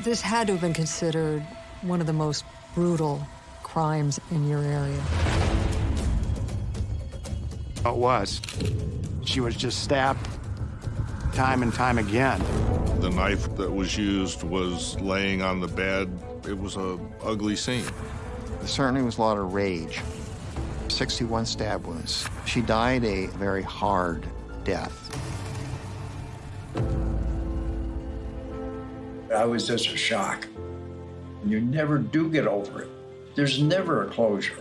This had to have been considered one of the most brutal crimes in your area. It was. She was just stabbed time and time again. The knife that was used was laying on the bed. It was a ugly scene. There certainly was a lot of rage. 61 stab wounds. She died a very hard death. Was just a shock. You never do get over it. There's never a closure.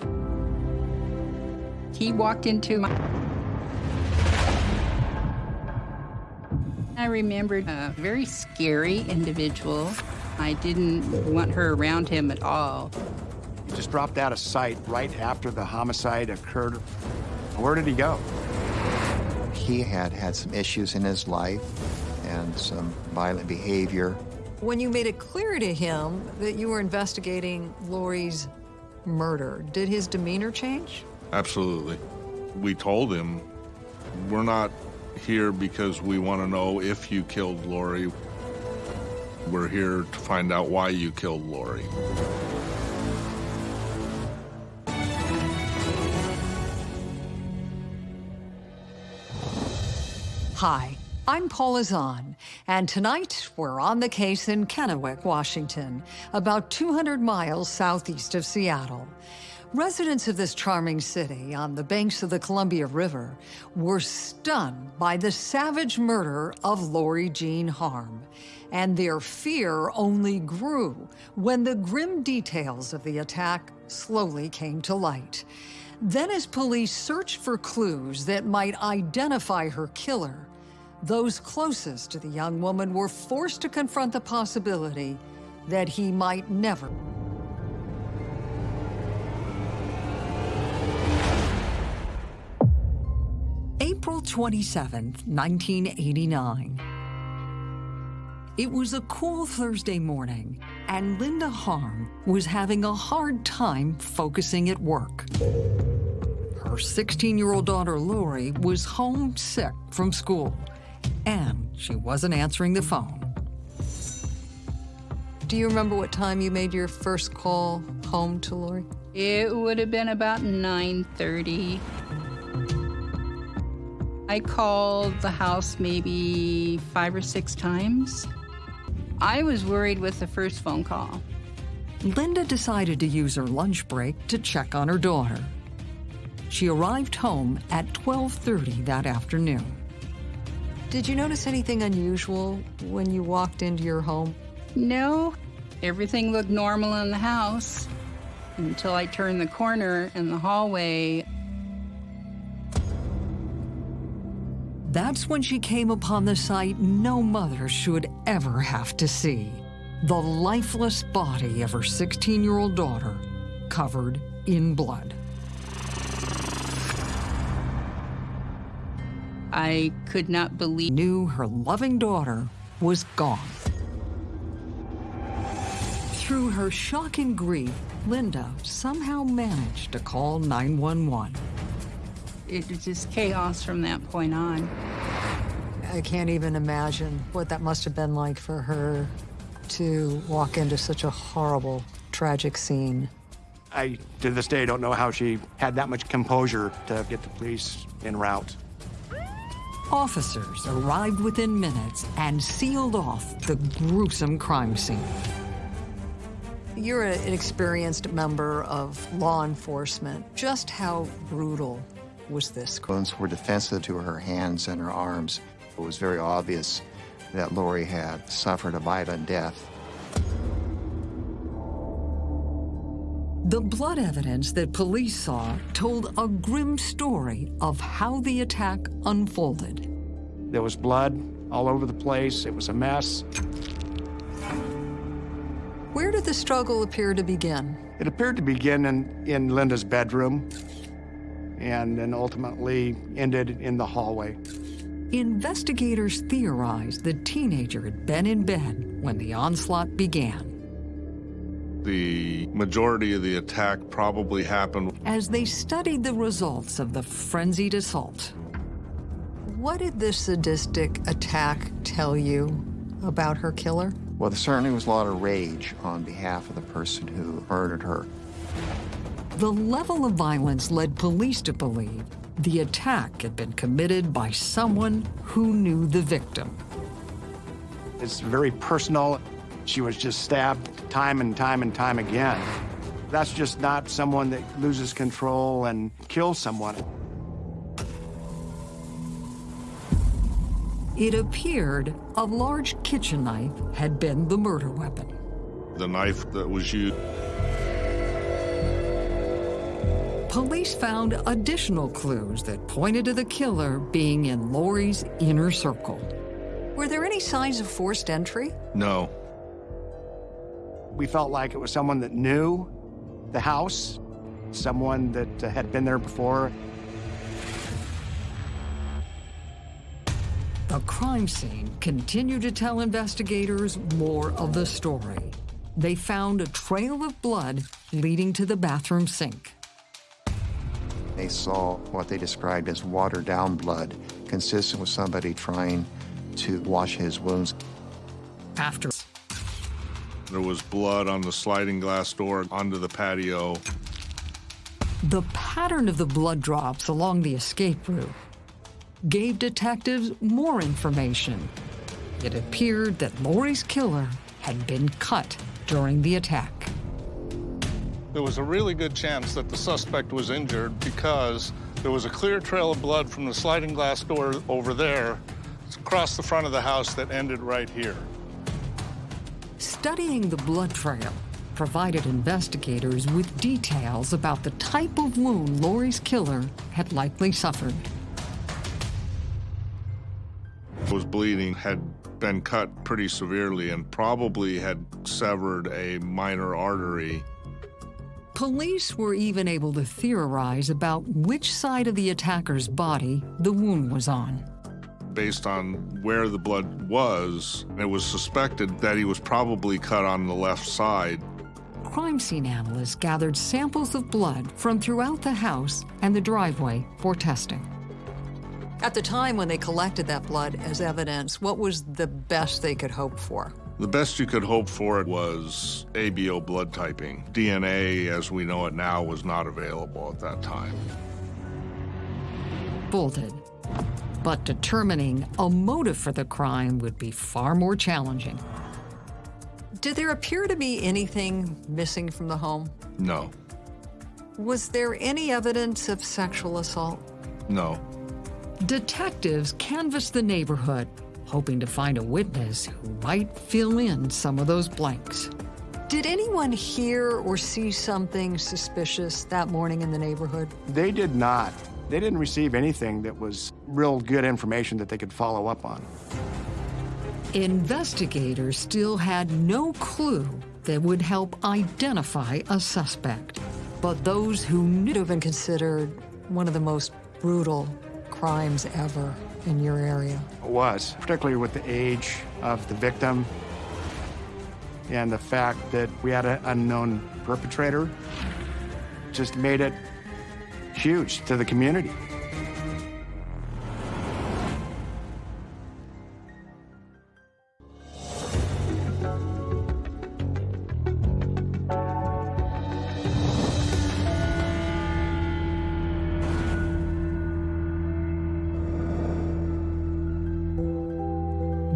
He walked into my... I remembered a very scary individual. I didn't want her around him at all. He just dropped out of sight right after the homicide occurred. Where did he go? He had had some issues in his life and some violent behavior. When you made it clear to him that you were investigating Lori's murder, did his demeanor change? Absolutely. We told him, we're not here because we want to know if you killed Lori. We're here to find out why you killed Lori. Hi, I'm Paula Zahn, and tonight we're on the case in Kennewick, Washington, about 200 miles southeast of Seattle. Residents of this charming city on the banks of the Columbia River were stunned by the savage murder of Lori Jean Harm, and their fear only grew when the grim details of the attack slowly came to light. Then as police searched for clues that might identify her killer, those closest to the young woman were forced to confront the possibility that he might never. April 27, 1989. It was a cool Thursday morning, and Linda Harm was having a hard time focusing at work. Her 16-year-old daughter, Lori, was home sick from school, and she wasn't answering the phone. Do you remember what time you made your first call home to Lori? It would have been about 9.30. I called the house maybe five or six times. I was worried with the first phone call. Linda decided to use her lunch break to check on her daughter. She arrived home at 12.30 that afternoon. Did you notice anything unusual when you walked into your home? No, everything looked normal in the house until I turned the corner in the hallway. That's when she came upon the sight no mother should ever have to see. The lifeless body of her 16-year-old daughter covered in blood. I could not believe. Knew her loving daughter was gone. Through her shock and grief, Linda somehow managed to call 911. It was just chaos from that point on. I can't even imagine what that must have been like for her to walk into such a horrible, tragic scene. I, to this day, don't know how she had that much composure to get the police en route. Officers arrived within minutes and sealed off the gruesome crime scene. You're an experienced member of law enforcement. Just how brutal was this? Wounds were defensive to her hands and her arms. It was very obvious that Lori had suffered a violent death. The blood evidence that police saw told a grim story of how the attack unfolded. There was blood all over the place. It was a mess. Where did the struggle appear to begin? It appeared to begin in, in Linda's bedroom and then ultimately ended in the hallway. Investigators theorized the teenager had been in bed when the onslaught began. The majority of the attack probably happened. As they studied the results of the frenzied assault, what did this sadistic attack tell you about her killer? Well, there certainly was a lot of rage on behalf of the person who murdered her. The level of violence led police to believe the attack had been committed by someone who knew the victim. It's very personal. She was just stabbed time and time and time again. That's just not someone that loses control and kills someone. It appeared a large kitchen knife had been the murder weapon. The knife that was used Police found additional clues that pointed to the killer being in Lori's inner circle. Were there any signs of forced entry? No. We felt like it was someone that knew the house, someone that uh, had been there before. The crime scene continued to tell investigators more of the story. They found a trail of blood leading to the bathroom sink. They saw what they described as watered down blood, consistent with somebody trying to wash his wounds. After There was blood on the sliding glass door onto the patio. the pattern of the blood drops along the escape route gave detectives more information. It appeared that Lori's killer had been cut during the attack. There was a really good chance that the suspect was injured because there was a clear trail of blood from the sliding glass door over there across the front of the house that ended right here. Studying the blood trail provided investigators with details about the type of wound Lori's killer had likely suffered. Was bleeding, had been cut pretty severely, and probably had severed a minor artery. Police were even able to theorize about which side of the attacker's body the wound was on. Based on where the blood was, it was suspected that he was probably cut on the left side. Crime scene analysts gathered samples of blood from throughout the house and the driveway for testing. At the time when they collected that blood as evidence, what was the best they could hope for? The best you could hope for was ABO blood typing. DNA, as we know it now, was not available at that time. Bolted. But determining a motive for the crime would be far more challenging. Did there appear to be anything missing from the home? No, Was there any evidence of sexual assault? no. Detectives canvassed the neighborhood, hoping to find a witness who might fill in some of those blanks. Did anyone hear or see something suspicious that morning in the neighborhood? They did not. They didn't receive anything that was real good information that they could follow up on. Investigators still had no clue that would help identify a suspect. But those who knew have been considered one of the most brutal crimes ever in your area. It was, particularly with the age of the victim and the fact that we had an unknown perpetrator, just made it huge to the community.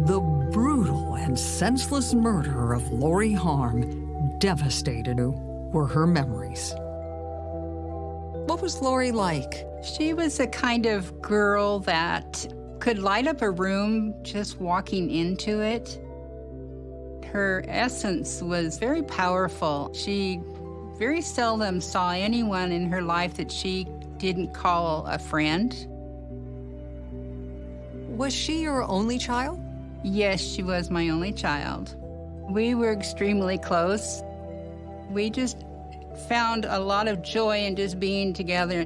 The brutal and senseless murder of Lori Harm devastated who were her memories. What was Lori like? She was a kind of girl that could light up a room just walking into it. Her essence was very powerful. She very seldom saw anyone in her life that she didn't call a friend. Was she your only child? Yes, she was my only child. We were extremely close. We just found a lot of joy in just being together.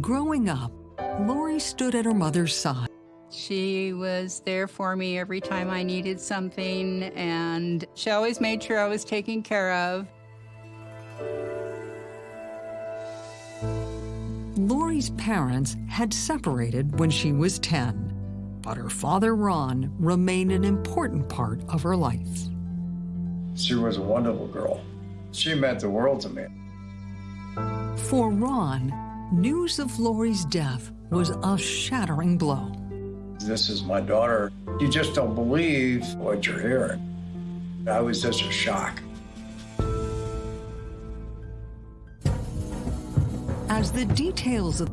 Growing up, Lori stood at her mother's side. She was there for me every time I needed something, and she always made sure I was taken care of. Lori's parents had separated when she was 10. But her father, Ron, remained an important part of her life. She was a wonderful girl. She meant the world to me. For Ron, news of Lori's death was a shattering blow. This is my daughter. You just don't believe what you're hearing. I was just a shock. As the details of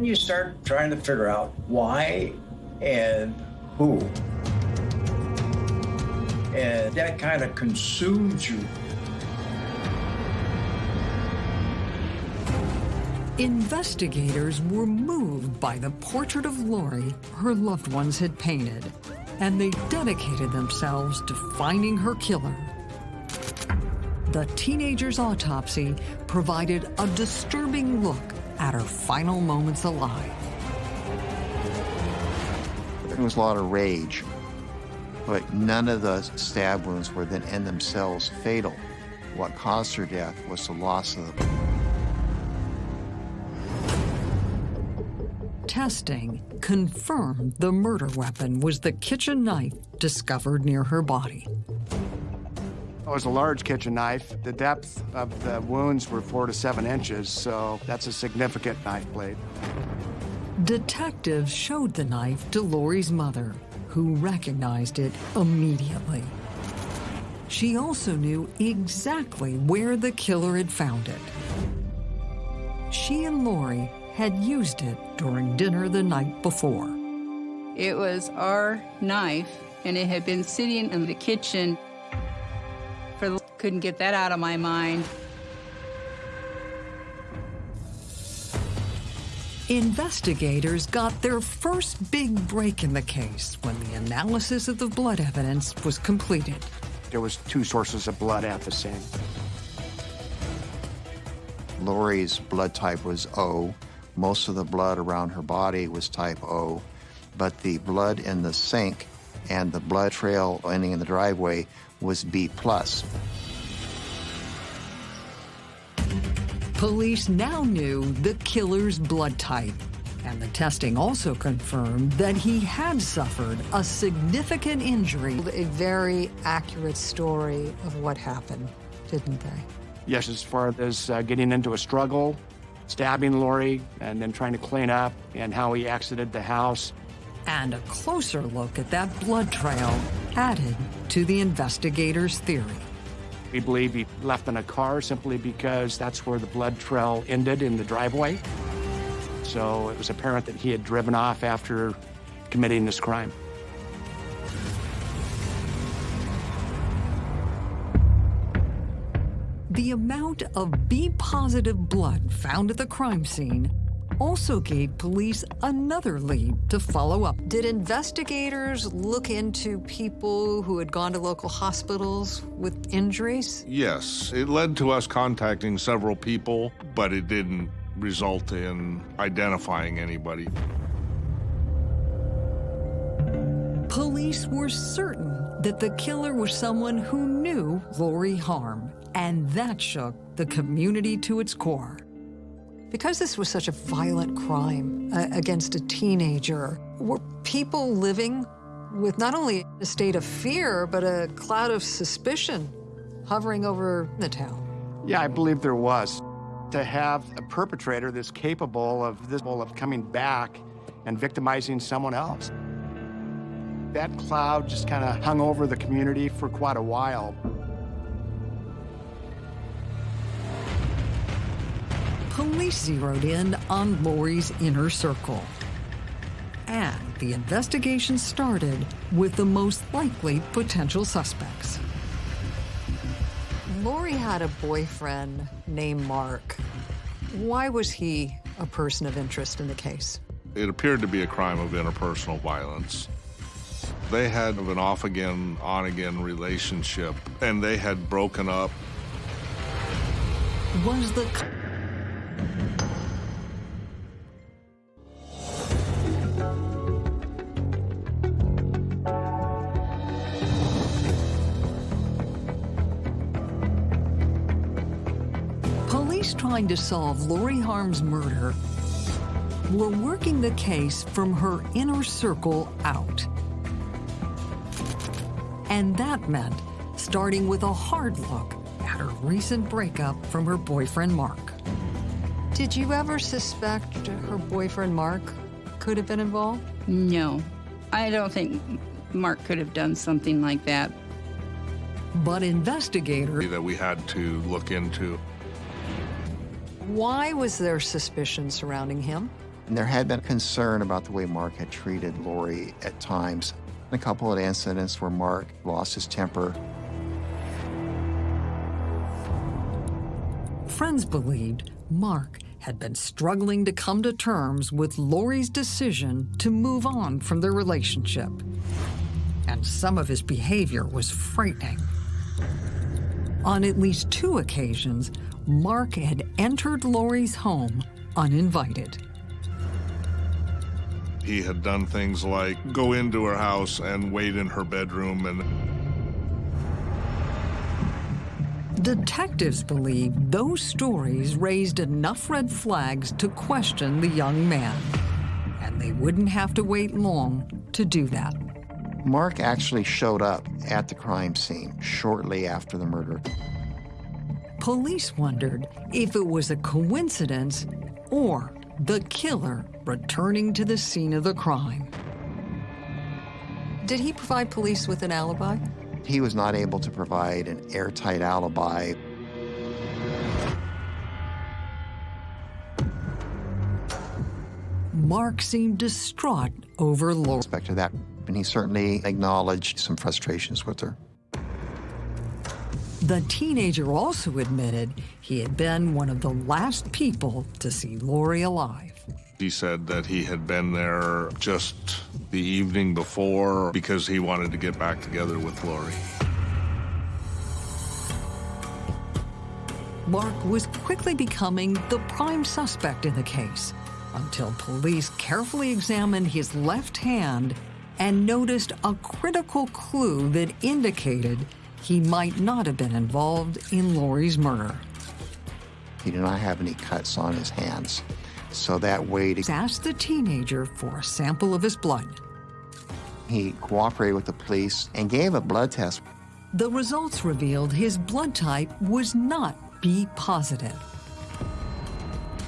You start trying to figure out why and who. And that kind of consumes you. Investigators were moved by the portrait of Lori her loved ones had painted, and they dedicated themselves to finding her killer. The teenager's autopsy provided a disturbing look at her final moments alive. There was a lot of rage, but none of the stab wounds were then in themselves fatal. What caused her death was the loss of the Testing confirmed the murder weapon was the kitchen knife discovered near her body. It was a large kitchen knife. The depth of the wounds were four to seven inches, so that's a significant knife blade. Detectives showed the knife to Lori's mother, who recognized it immediately. She also knew exactly where the killer had found it. She and Lori had used it during dinner the night before. It was our knife, and it had been sitting in the kitchen. For couldn't get that out of my mind. Investigators got their first big break in the case when the analysis of the blood evidence was completed. There was two sources of blood at the scene. Lori's blood type was O. Most of the blood around her body was type O, but the blood in the sink and the blood trail ending in the driveway was B plus. Police now knew the killer's blood type, and the testing also confirmed that he had suffered a significant injury. A very accurate story of what happened, didn't they? Yes, as far as uh, getting into a struggle, stabbing Lori, and then trying to clean up, and how he exited the house. And a closer look at that blood trail added to the investigators' theory. We believe he left in a car simply because that's where the blood trail ended in the driveway. So it was apparent that he had driven off after committing this crime. The amount of B positive blood found at the crime scene also gave police another lead to follow up. Did investigators look into people who had gone to local hospitals with injuries? Yes, it led to us contacting several people, but it didn't result in identifying anybody. Police were certain that the killer was someone who knew Lori Harm, and that shook the community to its core. Because this was such a violent crime uh, against a teenager, were people living with not only a state of fear, but a cloud of suspicion hovering over the town? Yeah, I believe there was. To have a perpetrator that's capable of this of coming back and victimizing someone else. That cloud just kind of hung over the community for quite a while. Police zeroed in on Lori's inner circle. And the investigation started with the most likely potential suspects. Lori had a boyfriend named Mark. Why was he a person of interest in the case? It appeared to be a crime of interpersonal violence. They had an off again, on again relationship, and they had broken up. Was the trying to solve Lori Harm's murder we were working the case from her inner circle out. And that meant starting with a hard look at her recent breakup from her boyfriend, Mark. Did you ever suspect her boyfriend, Mark, could have been involved? No, I don't think Mark could have done something like that. But investigators that we had to look into. Why was there suspicion surrounding him? And there had been concern about the way Mark had treated Lori at times. A couple of incidents where Mark lost his temper. friends believed Mark had been struggling to come to terms with Lori's decision to move on from their relationship. And some of his behavior was frightening. On at least two occasions, Mark had entered Lori's home uninvited. He had done things like go into her house and wait in her bedroom and Detectives believe those stories raised enough red flags to question the young man. And they wouldn't have to wait long to do that. Mark actually showed up at the crime scene shortly after the murder. Police wondered if it was a coincidence or the killer returning to the scene of the crime. Did he provide police with an alibi? He was not able to provide an airtight alibi. Mark seemed distraught over Lori. Respect to that, and he certainly acknowledged some frustrations with her. The teenager also admitted he had been one of the last people to see Lori alive. He said that he had been there just the evening before because he wanted to get back together with Lori. Mark was quickly becoming the prime suspect in the case until police carefully examined his left hand and noticed a critical clue that indicated he might not have been involved in Lori's murder. He did not have any cuts on his hands. So that way to asked the teenager for a sample of his blood. He cooperated with the police and gave a blood test. The results revealed his blood type was not B positive.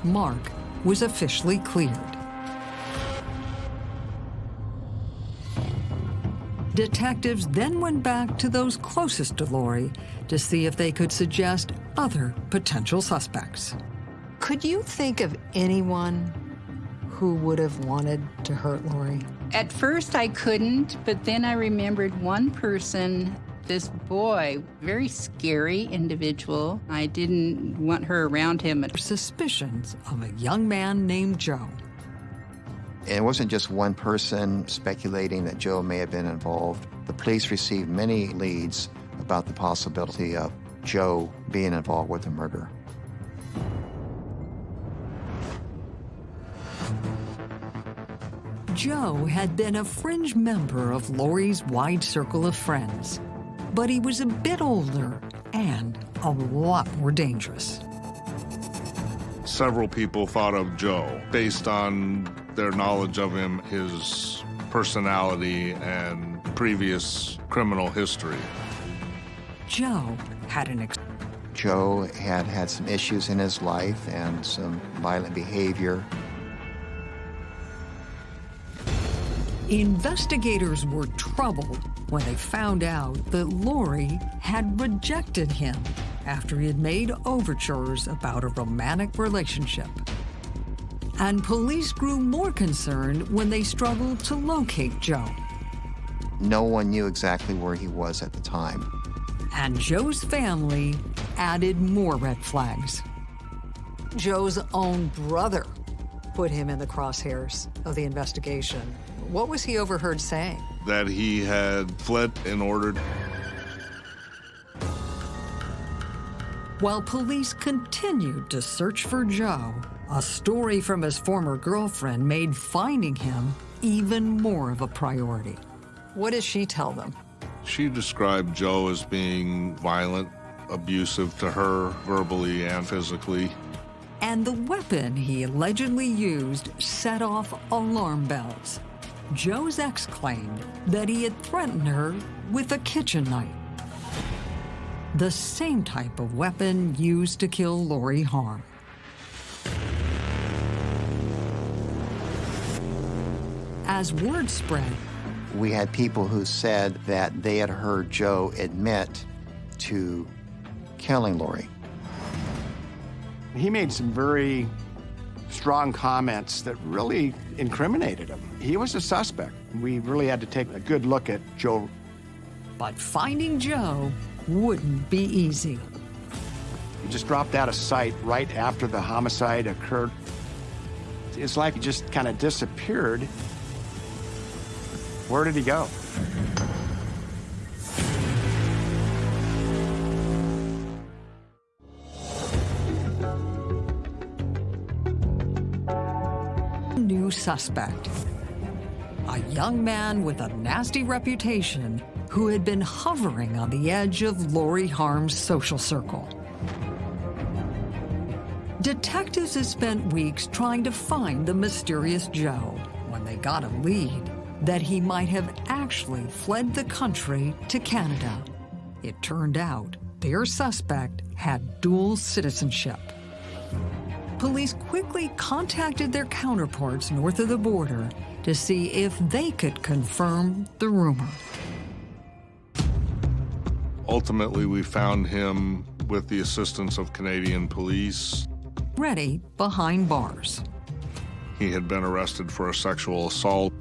Mark was officially cleared. Detectives then went back to those closest to Lori to see if they could suggest other potential suspects. Could you think of anyone who would have wanted to hurt Lori? At first, I couldn't, but then I remembered one person, this boy, very scary individual. I didn't want her around him. Suspicions of a young man named Joe. And it wasn't just one person speculating that Joe may have been involved. The police received many leads about the possibility of Joe being involved with the murder. Joe had been a fringe member of Lori's wide circle of friends, but he was a bit older and a lot more dangerous. Several people thought of Joe based on their knowledge of him, his personality, and previous criminal history. Joe had an ex Joe had had some issues in his life and some violent behavior. Investigators were troubled when they found out that Lori had rejected him after he had made overtures about a romantic relationship. And police grew more concerned when they struggled to locate Joe. No one knew exactly where he was at the time. And Joe's family added more red flags. Joe's own brother put him in the crosshairs of the investigation. What was he overheard saying? That he had fled and ordered. While police continued to search for Joe, a story from his former girlfriend made finding him even more of a priority. What does she tell them? She described Joe as being violent, abusive to her, verbally and physically. And the weapon he allegedly used set off alarm bells. Joe's ex claimed that he had threatened her with a kitchen knife. The same type of weapon used to kill Lori Harm. As word spread, we had people who said that they had heard Joe admit to killing Lori. He made some very strong comments that really incriminated him. He was a suspect. We really had to take a good look at Joe. But finding Joe wouldn't be easy. He just dropped out of sight right after the homicide occurred. It's like he just kind of disappeared. Where did he go? New suspect. A young man with a nasty reputation who had been hovering on the edge of Lori Harm's social circle. Detectives had spent weeks trying to find the mysterious Joe when they got a lead that he might have actually fled the country to Canada. It turned out their suspect had dual citizenship. Police quickly contacted their counterparts north of the border to see if they could confirm the rumor. Ultimately, we found him with the assistance of Canadian police. Ready behind bars. He had been arrested for a sexual assault.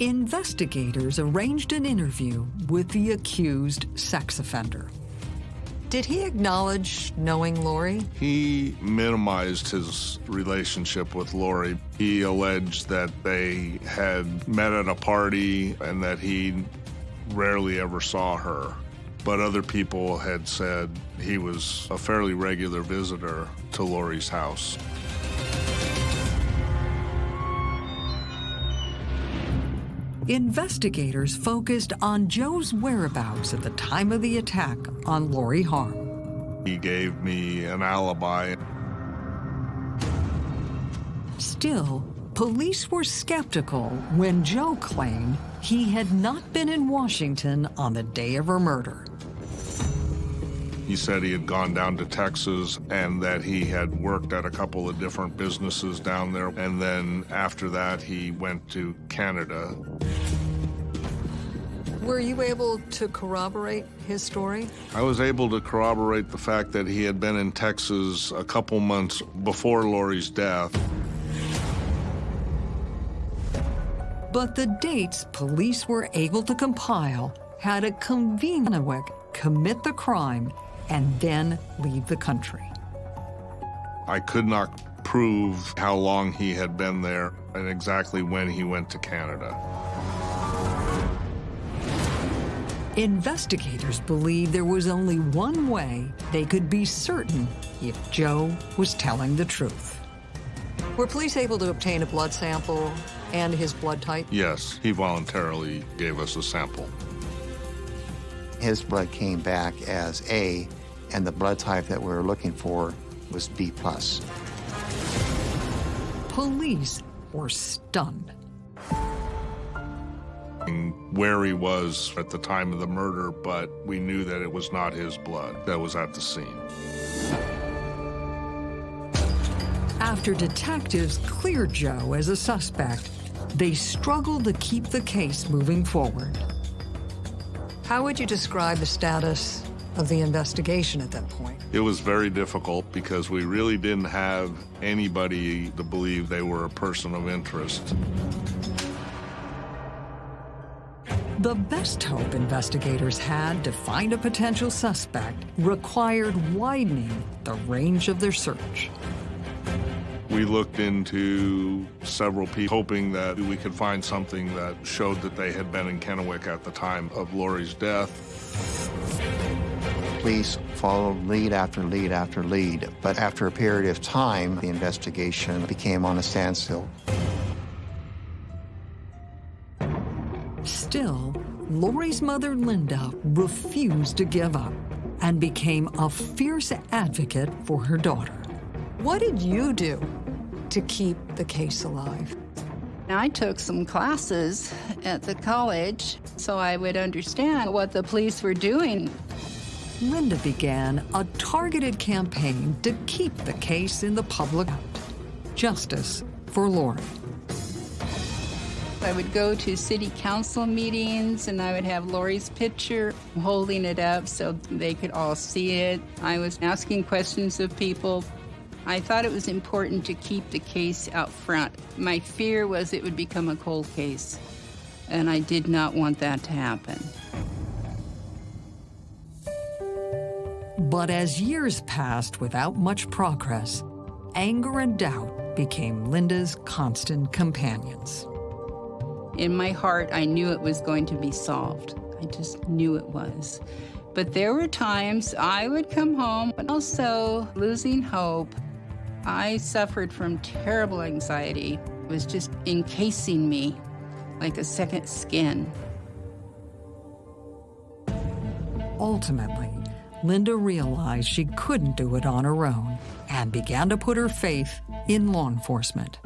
Investigators arranged an interview with the accused sex offender. Did he acknowledge knowing Lori? He minimized his relationship with Lori. He alleged that they had met at a party and that he rarely ever saw her. But other people had said he was a fairly regular visitor to Lori's house. Investigators focused on Joe's whereabouts at the time of the attack on Lori Harm. He gave me an alibi. Still, police were skeptical when Joe claimed he had not been in Washington on the day of her murder. He said he had gone down to Texas and that he had worked at a couple of different businesses down there. And then after that, he went to Canada. Were you able to corroborate his story? I was able to corroborate the fact that he had been in Texas a couple months before Lori's death. But the dates police were able to compile had a convenient commit the crime and then leave the country. I could not prove how long he had been there and exactly when he went to Canada. Investigators believe there was only one way they could be certain if Joe was telling the truth. Were police able to obtain a blood sample and his blood type? Yes, he voluntarily gave us a sample. His blood came back as A, and the blood type that we were looking for was B+. plus. Police were stunned. Where he was at the time of the murder, but we knew that it was not his blood that was at the scene. After detectives cleared Joe as a suspect, they struggled to keep the case moving forward. How would you describe the status of the investigation at that point? It was very difficult because we really didn't have anybody to believe they were a person of interest. The best hope investigators had to find a potential suspect required widening the range of their search. We looked into several people, hoping that we could find something that showed that they had been in Kennewick at the time of Lori's death. Police followed lead after lead after lead, but after a period of time, the investigation became on a standstill. Still, Lori's mother, Linda, refused to give up and became a fierce advocate for her daughter. What did you do to keep the case alive? I took some classes at the college so I would understand what the police were doing. Linda began a targeted campaign to keep the case in the public justice for Lori. I would go to city council meetings and I would have Lori's picture holding it up so they could all see it. I was asking questions of people. I thought it was important to keep the case out front. My fear was it would become a cold case, and I did not want that to happen. But as years passed without much progress, anger and doubt became Linda's constant companions. In my heart, I knew it was going to be solved. I just knew it was. But there were times I would come home, but also losing hope. I suffered from terrible anxiety. It was just encasing me like a second skin. Ultimately, Linda realized she couldn't do it on her own and began to put her faith in law enforcement.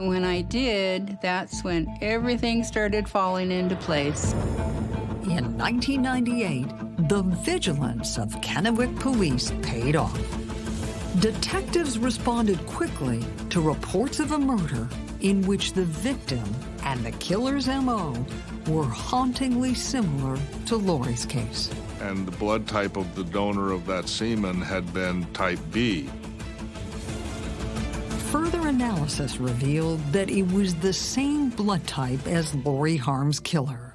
When I did, that's when everything started falling into place. In 1998, the vigilance of Kennewick police paid off. Detectives responded quickly to reports of a murder in which the victim and the killer's MO were hauntingly similar to Lori's case. And the blood type of the donor of that semen had been type B, Further analysis revealed that it was the same blood type as Lori Harm's killer.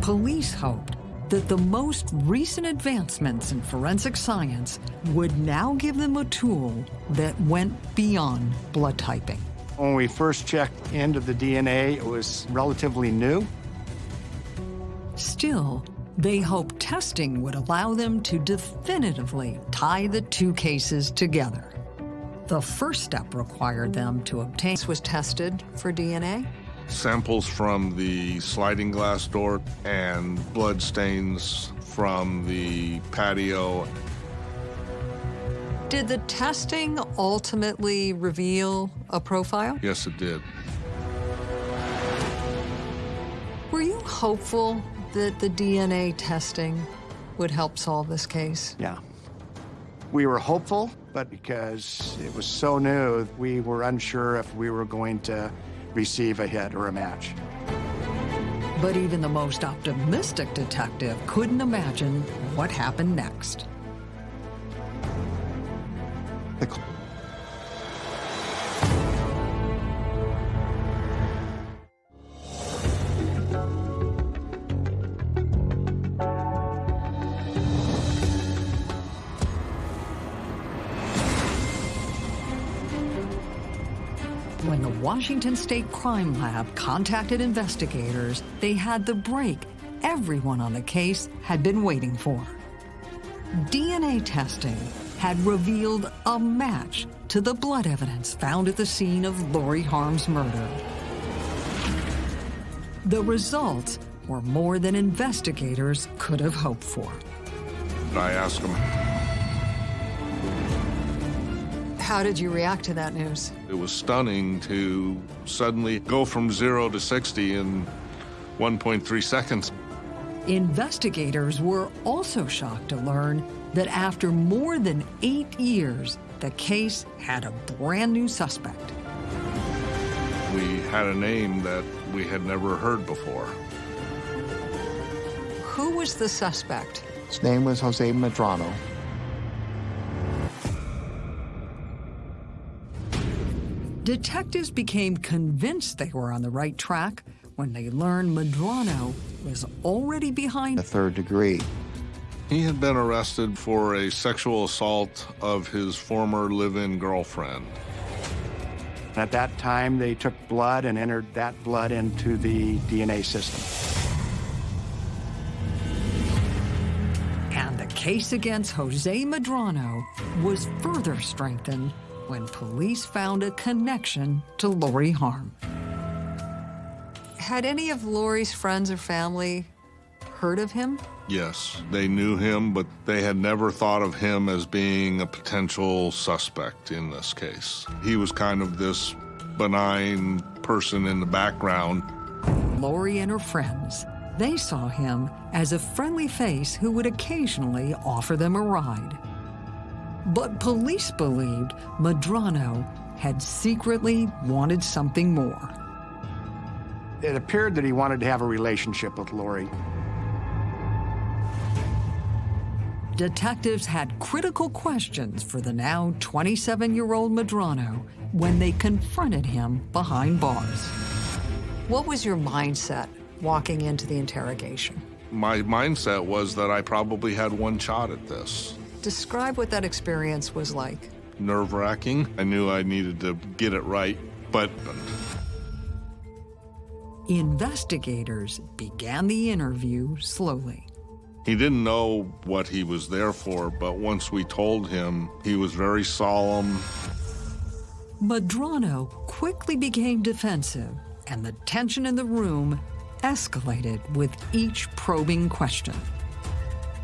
Police hoped that the most recent advancements in forensic science would now give them a tool that went beyond blood typing. When we first checked into the DNA, it was relatively new. Still, they hoped testing would allow them to definitively tie the two cases together. The first step required them to obtain This was tested for DNA? samples from the sliding glass door and blood stains from the patio. Did the testing ultimately reveal a profile? Yes, it did. Were you hopeful that the DNA testing would help solve this case? Yeah. We were hopeful, but because it was so new, we were unsure if we were going to receive a hit or a match. But even the most optimistic detective couldn't imagine what happened next. The Washington State Crime Lab contacted investigators, they had the break everyone on the case had been waiting for. DNA testing had revealed a match to the blood evidence found at the scene of Lori Harm's murder. The results were more than investigators could have hoped for. I asked him, How did you react to that news? it was stunning to suddenly go from zero to 60 in 1.3 seconds. Investigators were also shocked to learn that after more than eight years, the case had a brand new suspect. We had a name that we had never heard before. Who was the suspect? His name was Jose Medrano. Detectives became convinced they were on the right track when they learned Medrano was already behind the third degree. He had been arrested for a sexual assault of his former live-in girlfriend. At that time, they took blood and entered that blood into the DNA system. And the case against Jose Medrano was further strengthened when police found a connection to Lori Harm. Had any of Lori's friends or family heard of him? Yes, they knew him, but they had never thought of him as being a potential suspect in this case. He was kind of this benign person in the background. Lori and her friends, they saw him as a friendly face who would occasionally offer them a ride. But police believed Medrano had secretly wanted something more. It appeared that he wanted to have a relationship with Lori. Detectives had critical questions for the now 27-year-old Medrano when they confronted him behind bars. What was your mindset walking into the interrogation? My mindset was that I probably had one shot at this. Describe what that experience was like. Nerve wracking. I knew I needed to get it right, but. Investigators began the interview slowly. He didn't know what he was there for, but once we told him, he was very solemn. Medrano quickly became defensive, and the tension in the room escalated with each probing question.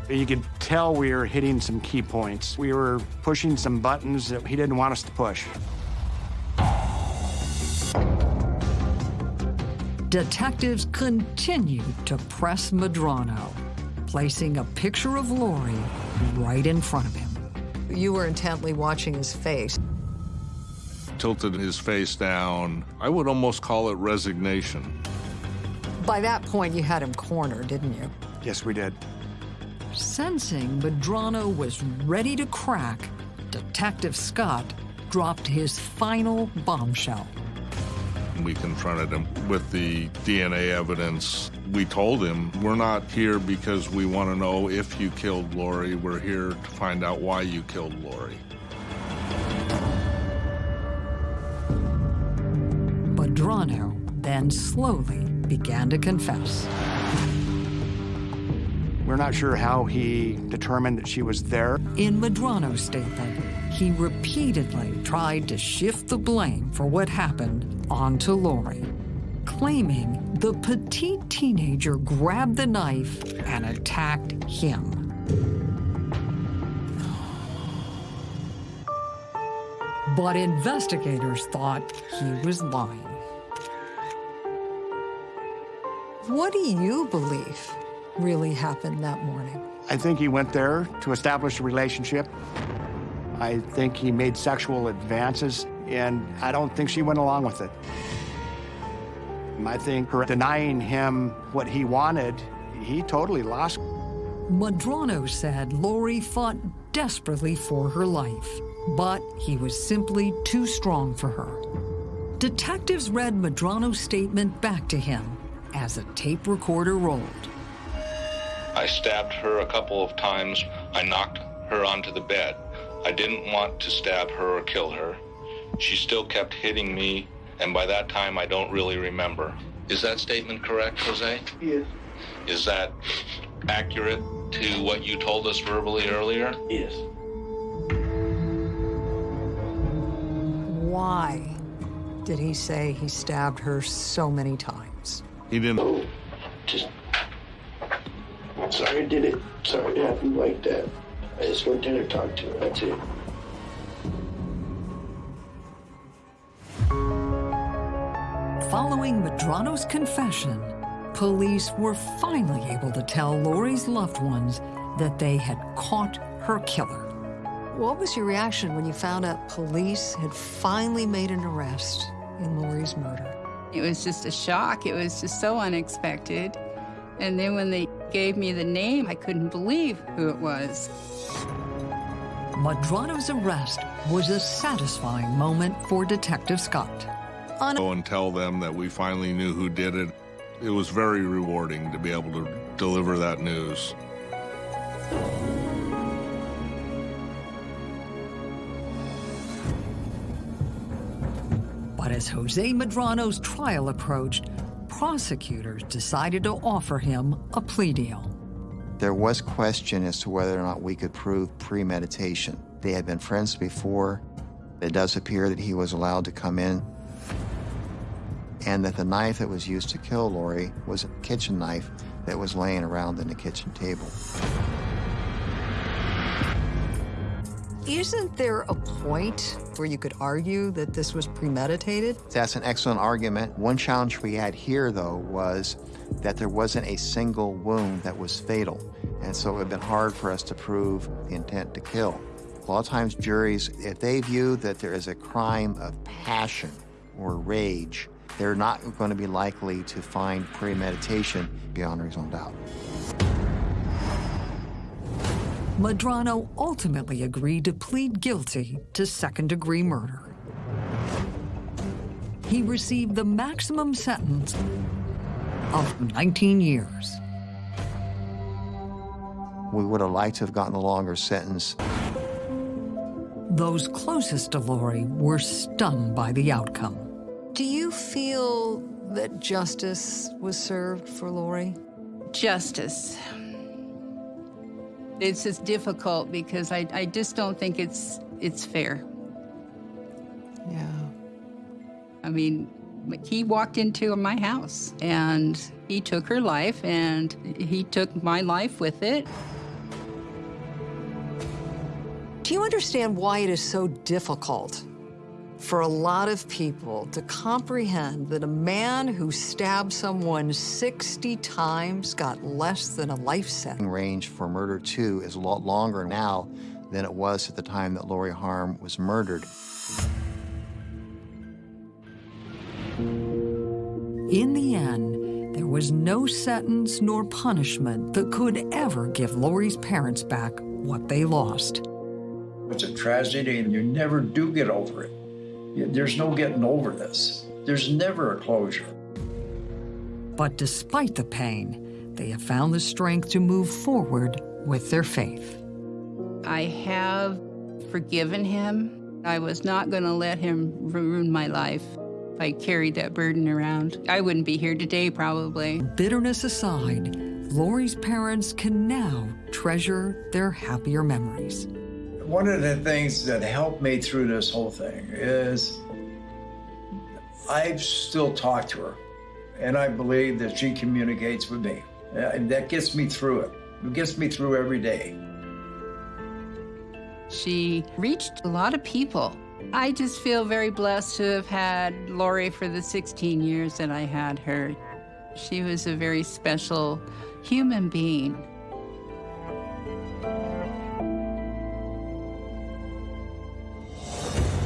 You could tell we were hitting some key points. We were pushing some buttons that he didn't want us to push. Detectives continued to press Medrano, placing a picture of Lori right in front of him. You were intently watching his face. Tilted his face down. I would almost call it resignation. By that point, you had him cornered, didn't you? Yes, we did. Sensing Medrano was ready to crack, Detective Scott dropped his final bombshell. We confronted him with the DNA evidence. We told him, we're not here because we want to know if you killed Lori. We're here to find out why you killed Lori. Medrano then slowly began to confess. We're not sure how he determined that she was there. In Medrano's statement, he repeatedly tried to shift the blame for what happened onto Lori, claiming the petite teenager grabbed the knife and attacked him. But investigators thought he was lying. What do you believe really happened that morning? I think he went there to establish a relationship. I think he made sexual advances, and I don't think she went along with it. I think her denying him what he wanted, he totally lost. Medrano said Lori fought desperately for her life, but he was simply too strong for her. Detectives read Medrano's statement back to him as a tape recorder rolled. I stabbed her a couple of times. I knocked her onto the bed. I didn't want to stab her or kill her. She still kept hitting me, and by that time I don't really remember. Is that statement correct, Jose? Yes. Is that accurate to what you told us verbally earlier? Yes. Why did he say he stabbed her so many times? He didn't. Oh, just. Sorry I did it. Sorry it happened like that. I just went there to talk to her. That's it. Following Medrano's confession, police were finally able to tell Lori's loved ones that they had caught her killer. What was your reaction when you found out police had finally made an arrest in Lori's murder? It was just a shock. It was just so unexpected. And then when they gave me the name, I couldn't believe who it was. Medrano's arrest was a satisfying moment for Detective Scott. Go and tell them that we finally knew who did it. It was very rewarding to be able to deliver that news. But as Jose Medrano's trial approached, prosecutors decided to offer him a plea deal. There was question as to whether or not we could prove premeditation. They had been friends before. It does appear that he was allowed to come in and that the knife that was used to kill Lori was a kitchen knife that was laying around in the kitchen table. Isn't there a point where you could argue that this was premeditated? That's an excellent argument. One challenge we had here, though, was that there wasn't a single wound that was fatal. And so it would have been hard for us to prove the intent to kill. A lot of times, juries, if they view that there is a crime of passion or rage, they're not going to be likely to find premeditation beyond reasonable doubt. Medrano ultimately agreed to plead guilty to second-degree murder. He received the maximum sentence of 19 years. We would have liked to have gotten a longer sentence. Those closest to Lori were stunned by the outcome. Do you feel that justice was served for Lori? Justice. It's just difficult because I, I just don't think it's it's fair. Yeah. I mean, he walked into my house and he took her life and he took my life with it. Do you understand why it is so difficult for a lot of people to comprehend that a man who stabbed someone 60 times got less than a life sentence? Range for murder two is a lot longer now than it was at the time that Lori Harm was murdered. In the end, there was no sentence nor punishment that could ever give Lori's parents back what they lost. It's a tragedy, and you never do get over it. There's no getting over this. There's never a closure. But despite the pain, they have found the strength to move forward with their faith. I have forgiven him. I was not going to let him ruin my life. If I carried that burden around, I wouldn't be here today, probably. Bitterness aside, Lori's parents can now treasure their happier memories. One of the things that helped me through this whole thing is I still talk to her, and I believe that she communicates with me. Uh, and that gets me through it. It gets me through every day. She reached a lot of people. I just feel very blessed to have had Lori for the 16 years that I had her. She was a very special human being.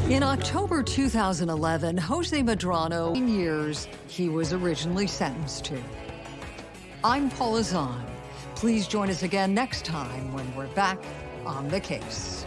In October 2011, Jose Medrano, years he was originally sentenced to. I'm Paula Zahn. Please join us again next time when we're back on the case.